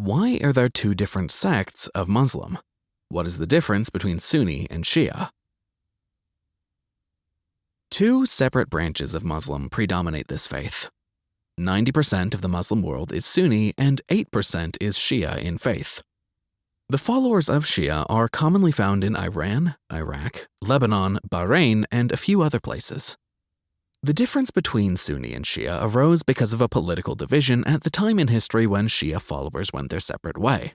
Why are there two different sects of Muslim? What is the difference between Sunni and Shia? Two separate branches of Muslim predominate this faith. 90% of the Muslim world is Sunni and 8% is Shia in faith. The followers of Shia are commonly found in Iran, Iraq, Lebanon, Bahrain, and a few other places. The difference between Sunni and Shia arose because of a political division at the time in history when Shia followers went their separate way.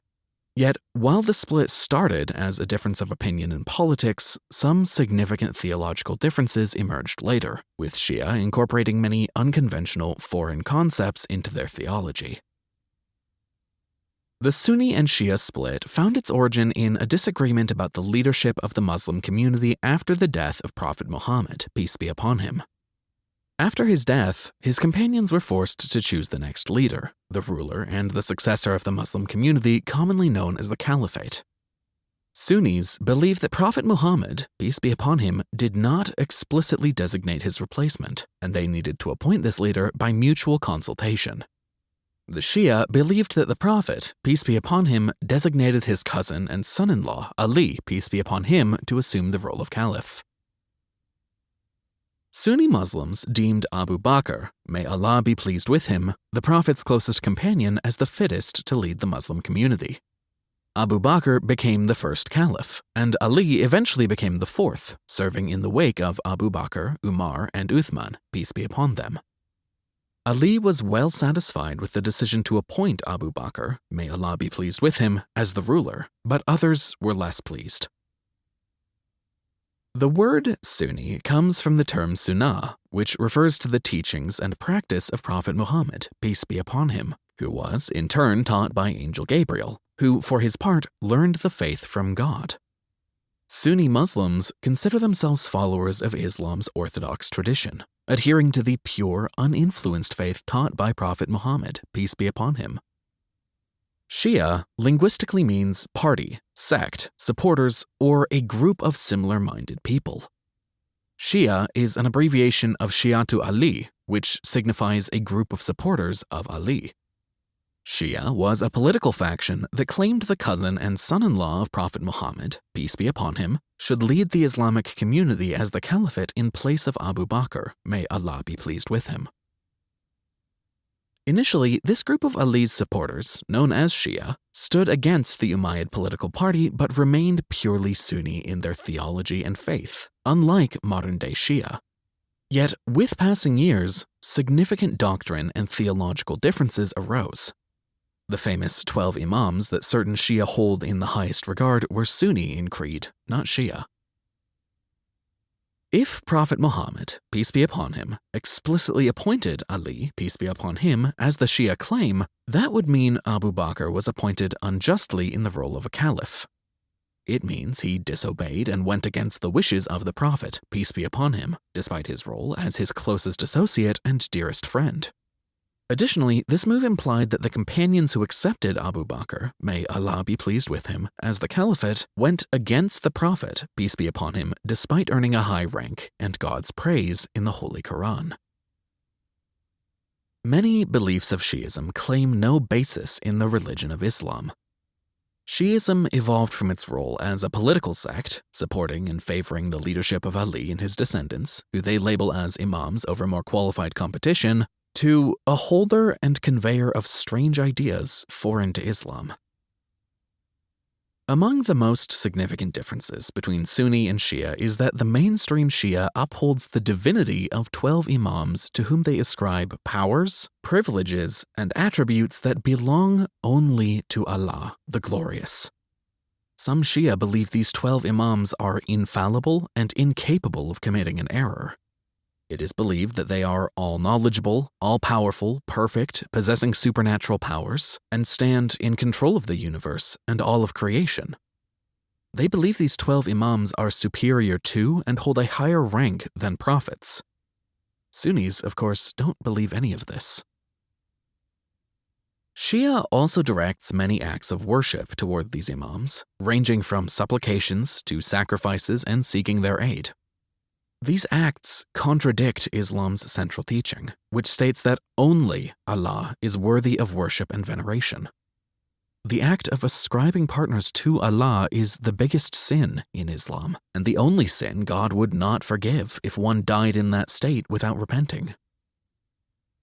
Yet, while the split started as a difference of opinion in politics, some significant theological differences emerged later, with Shia incorporating many unconventional foreign concepts into their theology. The Sunni and Shia split found its origin in a disagreement about the leadership of the Muslim community after the death of Prophet Muhammad, peace be upon him. After his death, his companions were forced to choose the next leader, the ruler and the successor of the Muslim community commonly known as the Caliphate. Sunnis believe that Prophet Muhammad, peace be upon him, did not explicitly designate his replacement, and they needed to appoint this leader by mutual consultation. The Shia believed that the Prophet, peace be upon him, designated his cousin and son-in-law, Ali, peace be upon him, to assume the role of caliph. Sunni Muslims deemed Abu Bakr, may Allah be pleased with him, the Prophet's closest companion as the fittest to lead the Muslim community. Abu Bakr became the first caliph, and Ali eventually became the fourth, serving in the wake of Abu Bakr, Umar, and Uthman, peace be upon them. Ali was well satisfied with the decision to appoint Abu Bakr, may Allah be pleased with him, as the ruler, but others were less pleased. The word Sunni comes from the term Sunnah, which refers to the teachings and practice of Prophet Muhammad, peace be upon him, who was in turn taught by Angel Gabriel, who for his part learned the faith from God. Sunni Muslims consider themselves followers of Islam's orthodox tradition, adhering to the pure, uninfluenced faith taught by Prophet Muhammad, peace be upon him, Shia linguistically means party, sect, supporters, or a group of similar-minded people. Shia is an abbreviation of Shi'atu Ali, which signifies a group of supporters of Ali. Shia was a political faction that claimed the cousin and son-in-law of Prophet Muhammad, peace be upon him, should lead the Islamic community as the caliphate in place of Abu Bakr, may Allah be pleased with him. Initially, this group of Ali's supporters, known as Shia, stood against the Umayyad political party but remained purely Sunni in their theology and faith, unlike modern-day Shia. Yet, with passing years, significant doctrine and theological differences arose. The famous 12 Imams that certain Shia hold in the highest regard were Sunni in creed, not Shia. If Prophet Muhammad, peace be upon him, explicitly appointed Ali, peace be upon him, as the Shia claim, that would mean Abu Bakr was appointed unjustly in the role of a caliph. It means he disobeyed and went against the wishes of the Prophet, peace be upon him, despite his role as his closest associate and dearest friend. Additionally, this move implied that the companions who accepted Abu Bakr, may Allah be pleased with him, as the caliphate, went against the Prophet, peace be upon him, despite earning a high rank and God's praise in the Holy Quran. Many beliefs of Shi'ism claim no basis in the religion of Islam. Shi'ism evolved from its role as a political sect, supporting and favoring the leadership of Ali and his descendants, who they label as imams over more qualified competition, to a holder and conveyor of strange ideas foreign to Islam. Among the most significant differences between Sunni and Shia is that the mainstream Shia upholds the divinity of 12 imams to whom they ascribe powers, privileges, and attributes that belong only to Allah, the Glorious. Some Shia believe these 12 imams are infallible and incapable of committing an error. It is believed that they are all knowledgeable, all powerful, perfect, possessing supernatural powers, and stand in control of the universe and all of creation. They believe these 12 imams are superior to and hold a higher rank than prophets. Sunnis, of course, don't believe any of this. Shia also directs many acts of worship toward these imams, ranging from supplications to sacrifices and seeking their aid. These acts contradict Islam's central teaching, which states that only Allah is worthy of worship and veneration. the act of ascribing partners to Allah is the biggest sin in Islam, and the only sin God would not forgive if one died in that state without repenting.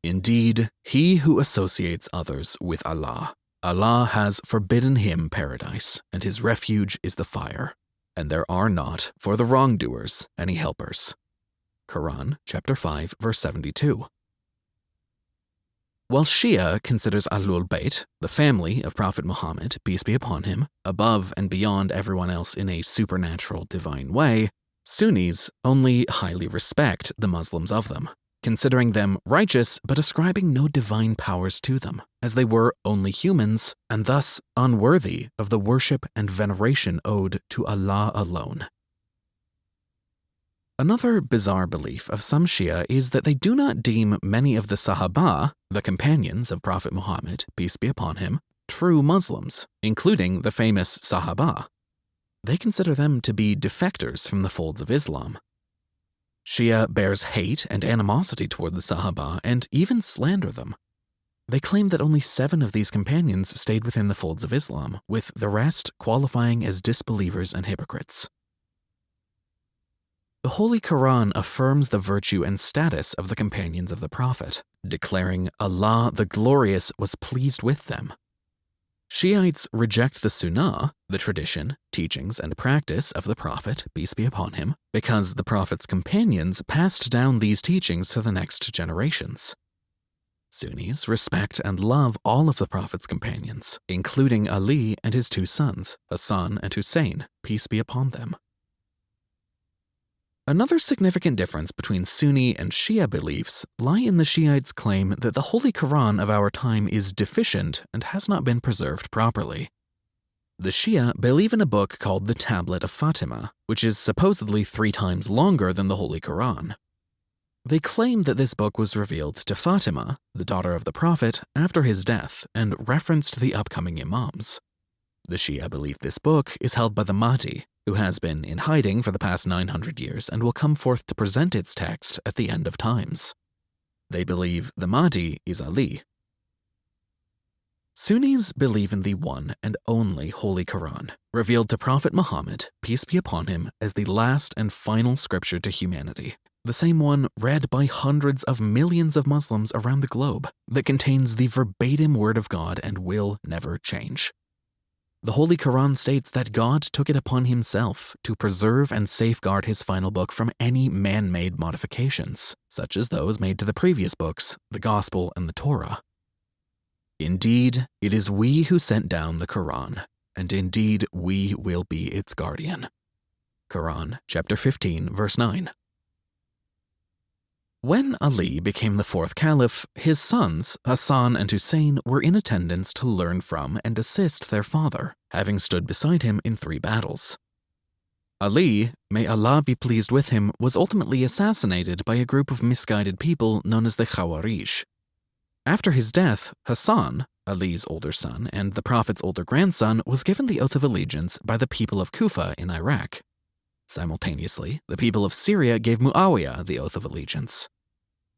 Indeed, he who associates others with Allah, Allah has forbidden him paradise, and his refuge is the fire, and there are not, for the wrongdoers, any helpers. Quran chapter 5 verse 72. While Shia considers Ahlul Bayt, the family of Prophet Muhammad, peace be upon him, above and beyond everyone else in a supernatural divine way, Sunnis only highly respect the Muslims of them, considering them righteous but ascribing no divine powers to them, as they were only humans and thus unworthy of the worship and veneration owed to Allah alone. Another bizarre belief of some Shia is that they do not deem many of the Sahaba, the companions of Prophet Muhammad, peace be upon him, true Muslims, including the famous Sahaba. They consider them to be defectors from the folds of Islam, Shia bears hate and animosity toward the Sahaba and even slander them. They claim that only seven of these companions stayed within the folds of Islam, with the rest qualifying as disbelievers and hypocrites. The Holy Quran affirms the virtue and status of the companions of the Prophet, declaring Allah the Glorious was pleased with them Shiites reject the Sunnah, the tradition, teachings, and practice of the Prophet, peace be upon him, because the Prophet's companions passed down these teachings to the next generations. Sunnis respect and love all of the Prophet's companions, including Ali and his two sons, Hassan and Hussein, peace be upon them. Another significant difference between Sunni and Shia beliefs lie in the Shiites' claim that the Holy Quran of our time is deficient and has not been preserved properly. The Shia believe in a book called the Tablet of Fatima, which is supposedly three times longer than the Holy Quran. They claim that this book was revealed to Fatima, the daughter of the Prophet, after his death and referenced the upcoming Imams. The Shia believe this book is held by the Mahdi, who has been in hiding for the past 900 years and will come forth to present its text at the end of times. They believe the Mahdi is Ali. Sunnis believe in the one and only Holy Quran, revealed to Prophet Muhammad, peace be upon him, as the last and final scripture to humanity, the same one read by hundreds of millions of Muslims around the globe that contains the verbatim word of God and will never change. The Holy Quran states that God took it upon himself to preserve and safeguard his final book from any man made modifications, such as those made to the previous books, the Gospel and the Torah. Indeed, it is we who sent down the Quran, and indeed we will be its guardian. Quran chapter 15 verse 9. When Ali became the fourth caliph, his sons, Hassan and Hussein, were in attendance to learn from and assist their father, having stood beside him in three battles. Ali, may Allah be pleased with him, was ultimately assassinated by a group of misguided people known as the Khawarij. After his death, Hassan, Ali's older son and the Prophet's older grandson, was given the oath of allegiance by the people of Kufa in Iraq. Simultaneously, the people of Syria gave Muawiyah the oath of allegiance.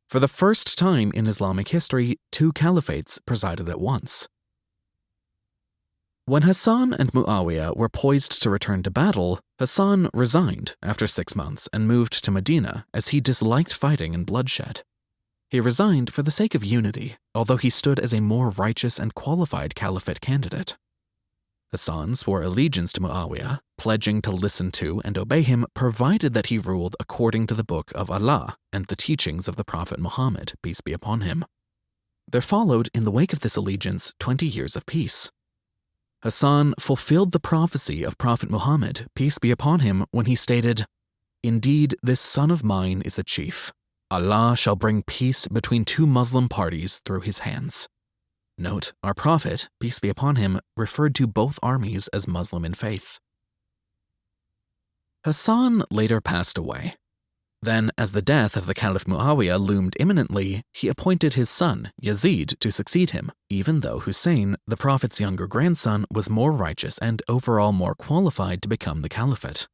For the first time in Islamic history, two caliphates presided at once. When Hassan and Muawiyah were poised to return to battle, Hassan resigned after six months and moved to Medina as he disliked fighting and bloodshed. He resigned for the sake of unity, although he stood as a more righteous and qualified caliphate candidate. Hassan swore allegiance to Muawiyah, pledging to listen to and obey him provided that he ruled according to the Book of Allah and the teachings of the Prophet Muhammad, peace be upon him. There followed, in the wake of this allegiance, 20 years of peace. Hassan fulfilled the prophecy of Prophet Muhammad, peace be upon him, when he stated, Indeed, this son of mine is a chief. Allah shall bring peace between two Muslim parties through his hands. Note, our Prophet, peace be upon him, referred to both armies as Muslim in faith. Hassan later passed away. Then, as the death of the Caliph Muawiyah loomed imminently, he appointed his son, Yazid, to succeed him, even though Hussein, the Prophet's younger grandson, was more righteous and overall more qualified to become the caliphate.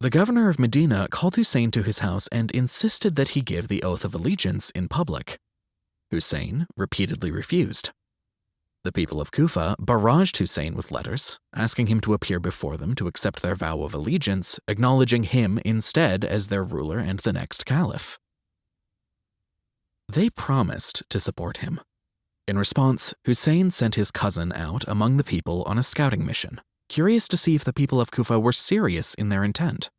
The governor of Medina called Hussein to his house and insisted that he give the oath of allegiance in public. Hussein repeatedly refused. The people of Kufa barraged Hussein with letters, asking him to appear before them to accept their vow of allegiance, acknowledging him instead as their ruler and the next caliph. They promised to support him. In response, Hussein sent his cousin out among the people on a scouting mission, curious to see if the people of Kufa were serious in their intent.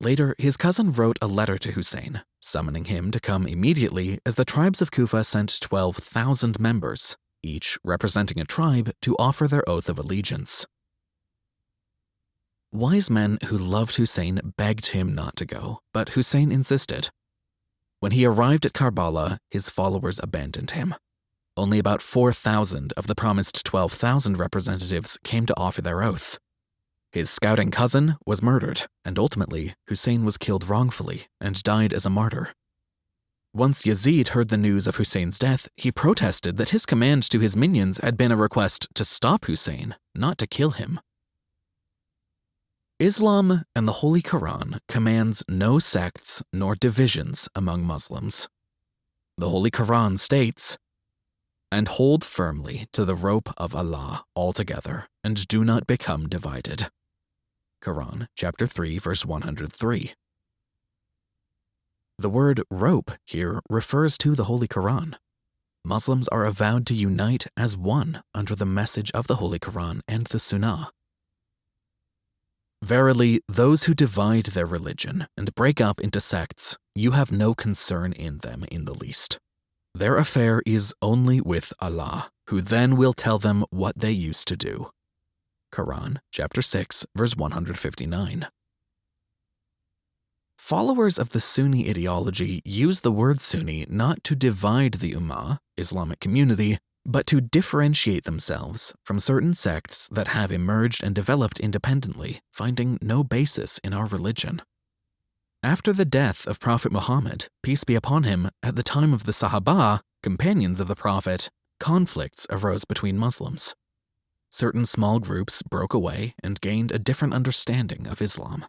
Later, his cousin wrote a letter to Hussein, summoning him to come immediately as the tribes of Kufa sent 12,000 members, each representing a tribe, to offer their oath of allegiance. Wise men who loved Hussein begged him not to go, but Hussein insisted. When he arrived at Karbala, his followers abandoned him. Only about 4,000 of the promised 12,000 representatives came to offer their oath. His scouting cousin was murdered, and ultimately, Hussein was killed wrongfully and died as a martyr. Once Yazid heard the news of Hussein's death, he protested that his command to his minions had been a request to stop Hussein, not to kill him. Islam and the Holy Quran commands no sects nor divisions among Muslims. The Holy Quran states, And hold firmly to the rope of Allah altogether, and do not become divided. Quran, chapter 3, verse 103. The word rope here refers to the Holy Quran. Muslims are avowed to unite as one under the message of the Holy Quran and the Sunnah. Verily, those who divide their religion and break up into sects, you have no concern in them in the least. Their affair is only with Allah, who then will tell them what they used to do. Quran, chapter 6, verse 159. Followers of the Sunni ideology use the word Sunni not to divide the Ummah, Islamic community, but to differentiate themselves from certain sects that have emerged and developed independently, finding no basis in our religion. After the death of Prophet Muhammad, peace be upon him, at the time of the Sahaba, companions of the Prophet, conflicts arose between Muslims certain small groups broke away and gained a different understanding of Islam.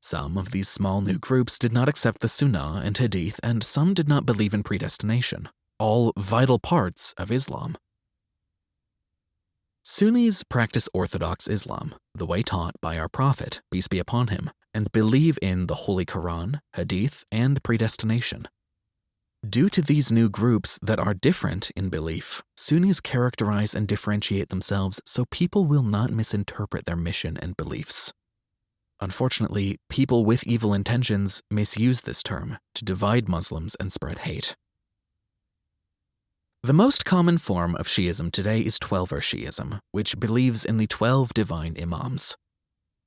Some of these small new groups did not accept the Sunnah and Hadith, and some did not believe in predestination, all vital parts of Islam. Sunnis practice Orthodox Islam, the way taught by our Prophet, peace be upon him, and believe in the Holy Quran, Hadith, and predestination. Due to these new groups that are different in belief, Sunnis characterize and differentiate themselves so people will not misinterpret their mission and beliefs. Unfortunately, people with evil intentions misuse this term to divide Muslims and spread hate. The most common form of Shi'ism today is Twelver Shi'ism, which believes in the 12 divine Imams.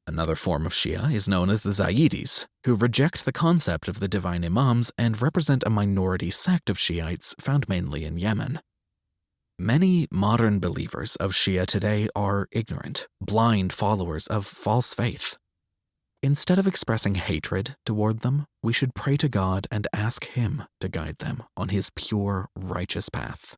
Another form of Shia is known as the Zaydis, who reject the concept of the divine imams and represent a minority sect of Shiites found mainly in Yemen. Many modern believers of Shia today are ignorant, blind followers of false faith. Instead of expressing hatred toward them, we should pray to God and ask Him to guide them on His pure, righteous path.